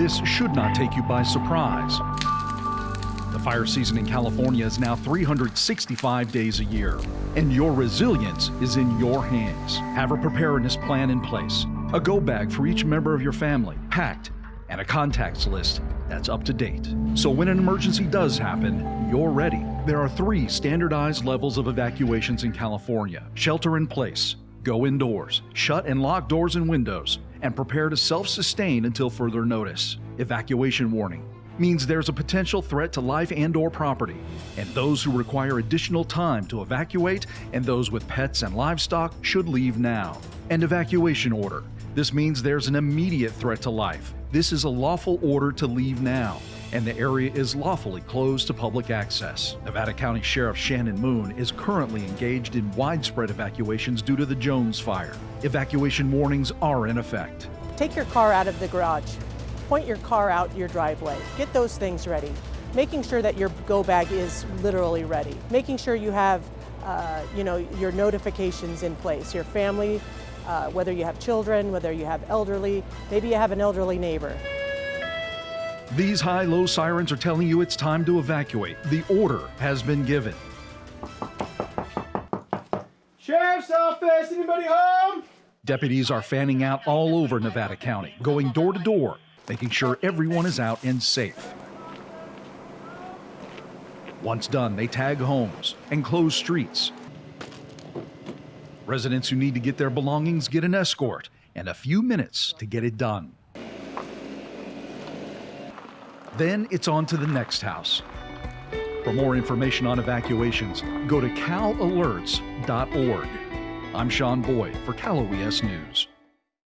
this should not take you by surprise. The fire season in California is now 365 days a year, and your resilience is in your hands. Have a preparedness plan in place, a go bag for each member of your family, packed, and a contacts list that's up to date. So when an emergency does happen, you're ready. There are three standardized levels of evacuations in California shelter in place, go indoors, shut and lock doors and windows, and prepare to self sustain until further notice. Evacuation warning means there's a potential threat to life and or property and those who require additional time to evacuate and those with pets and livestock should leave now. And evacuation order. This means there's an immediate threat to life. This is a lawful order to leave now and the area is lawfully closed to public access. Nevada County Sheriff Shannon Moon is currently engaged in widespread evacuations due to the Jones fire. Evacuation warnings are in effect. Take your car out of the garage point your car out your driveway. Get those things ready. Making sure that your go bag is literally ready. Making sure you have uh, you know, your notifications in place. Your family, uh, whether you have children, whether you have elderly, maybe you have an elderly neighbor. These high-low sirens are telling you it's time to evacuate. The order has been given. Sheriff's office, anybody home? Deputies are fanning out all over Nevada County, going door to door, making sure everyone is out and safe. Once done, they tag homes and close streets. Residents who need to get their belongings get an escort and a few minutes to get it done. Then it's on to the next house. For more information on evacuations, go to calalerts.org. I'm Sean Boyd for Cal OES News.